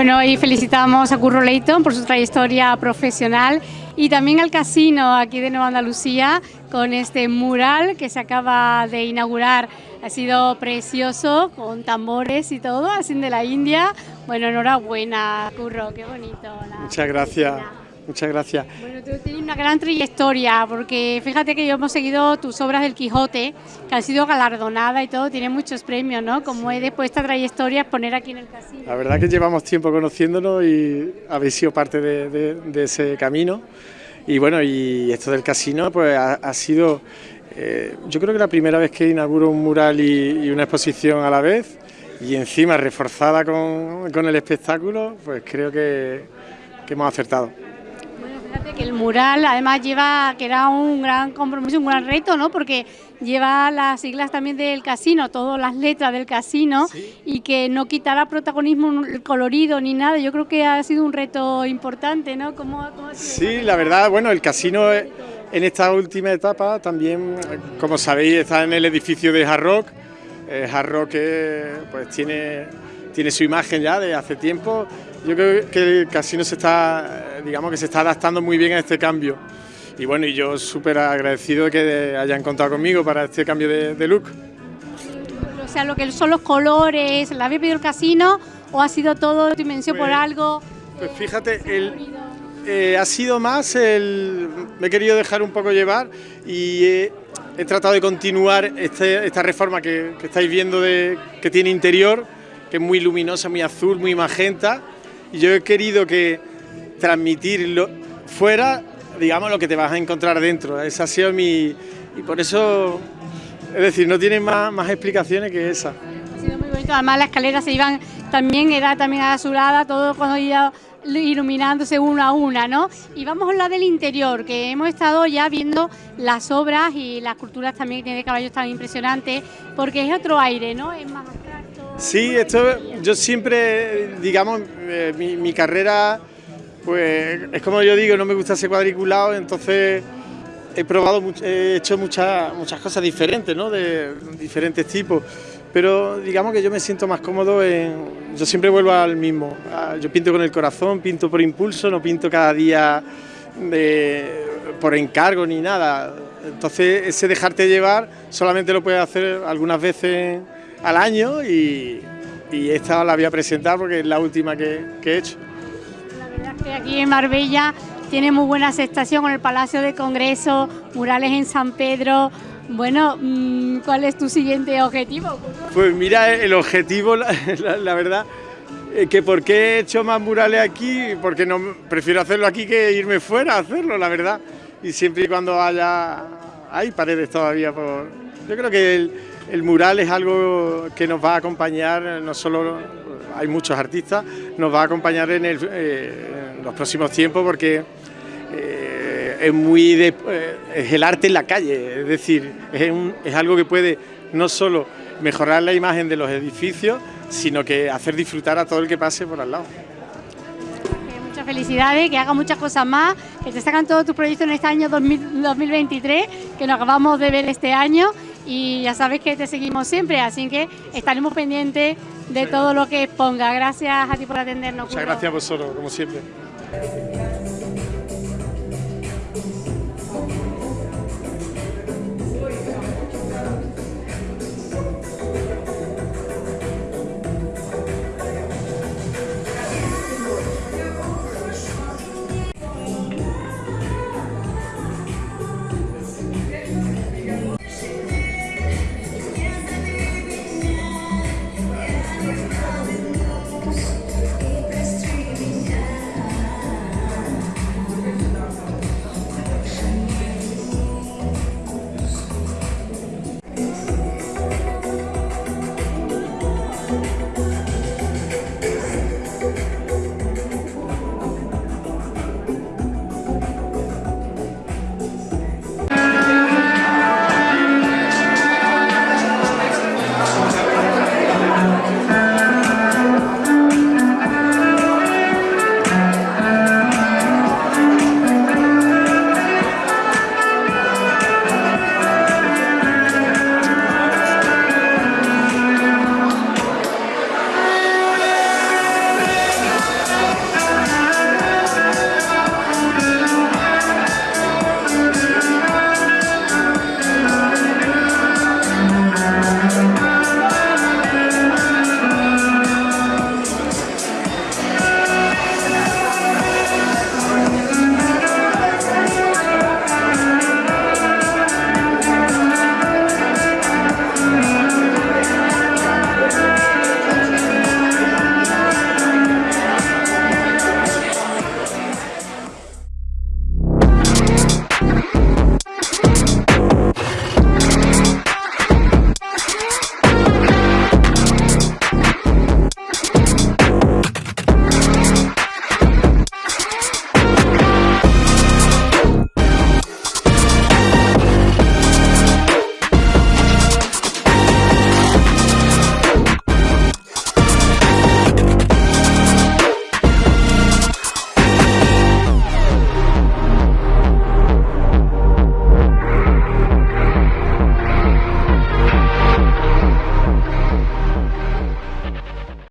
Bueno, y felicitamos a Curro Leighton por su trayectoria profesional y también al casino aquí de Nueva Andalucía con este mural que se acaba de inaugurar. Ha sido precioso con tambores y todo, así de la India. Bueno, enhorabuena, Curro, qué bonito. Muchas gracias. Muchas gracias. Bueno, tú tienes una gran trayectoria, porque fíjate que yo hemos seguido tus obras del Quijote, que han sido galardonadas y todo, tiene muchos premios, ¿no? Como he después esta trayectoria poner aquí en el casino. La verdad que llevamos tiempo conociéndonos y habéis sido parte de, ese camino. Y bueno, y esto del casino pues ha, sido, eh, yo creo que la primera vez que inauguro un mural y, una exposición a la vez, y encima reforzada con, con el espectáculo, pues creo que, que hemos acertado. Fíjate que el mural además lleva, que era un gran compromiso, un gran reto, ¿no? Porque lleva las siglas también del casino, todas las letras del casino y que no quitará protagonismo el colorido ni nada. Yo creo que ha sido un reto importante, ¿no? ¿Cómo, sí, la verdad, bueno, el casino en esta última etapa también, como sabéis, está en el edificio de Hard Rock. Eh, Hard Rock pues tiene, tiene su imagen ya de hace tiempo yo creo que el casino se está, digamos que se está adaptando muy bien a este cambio. Y bueno, y yo súper agradecido de que hayan contado conmigo para este cambio de, look. O sea, lo que son los colores, ¿la había pedido el casino o ha sido todo dimensión por pues, algo? Pues fíjate, el, eh, ha sido más el... me he querido dejar un poco llevar y he, tratado de continuar este, esta reforma que, que estáis viendo de, que tiene interior, que es muy luminosa, muy azul, muy magenta yo he querido que transmitirlo fuera, digamos, lo que te vas a encontrar dentro. Esa ha sido mi... Y por eso, es decir, no tiene más, más explicaciones que esa. Ha sido muy bonito, además las escaleras se iban también, era también azulada, todo cuando iba iluminándose una a una, ¿no? Y vamos a la del interior, que hemos estado ya viendo las obras y las culturas también que tiene caballos tan impresionantes, porque es otro aire, ¿no? Es más Sí, esto yo siempre, digamos, eh, mi, carrera, pues es como yo digo, no me gusta ser cuadriculado, entonces he probado, he hecho muchas, muchas cosas diferentes, ¿no? De diferentes tipos, pero digamos que yo me siento más cómodo en, yo siempre vuelvo al mismo, yo pinto con el corazón, pinto por impulso, no pinto cada día por encargo ni nada, entonces ese dejarte llevar solamente lo puedes hacer algunas veces al año y, esta la voy a presentar porque es la última que, he hecho. La verdad es que aquí en Marbella tiene muy buena aceptación con el Palacio de Congreso, murales en San Pedro. Bueno, mm, ¿cuál es tu siguiente objetivo? Pues mira, el objetivo, la, verdad, que por qué he hecho más murales aquí, porque no prefiero hacerlo aquí que irme fuera a hacerlo, la verdad. Y siempre y cuando haya, hay paredes todavía por... Yo creo que el, el mural es algo que nos va a acompañar, no solo hay muchos artistas, nos va a acompañar en, eh, los próximos tiempos porque eh, es muy eh, es el arte en la calle, es decir, es, algo que puede no solo mejorar la imagen de los edificios, sino que hacer disfrutar a todo el que pase por al lado. Muchas felicidades, que haga muchas cosas más, que te sacan todos tus proyectos en este año 2023, que nos acabamos de ver este año y ya sabes que te seguimos siempre, así que estaremos pendientes de todo lo que exponga. Gracias a ti por atendernos. Muchas gracias a vosotros, como siempre.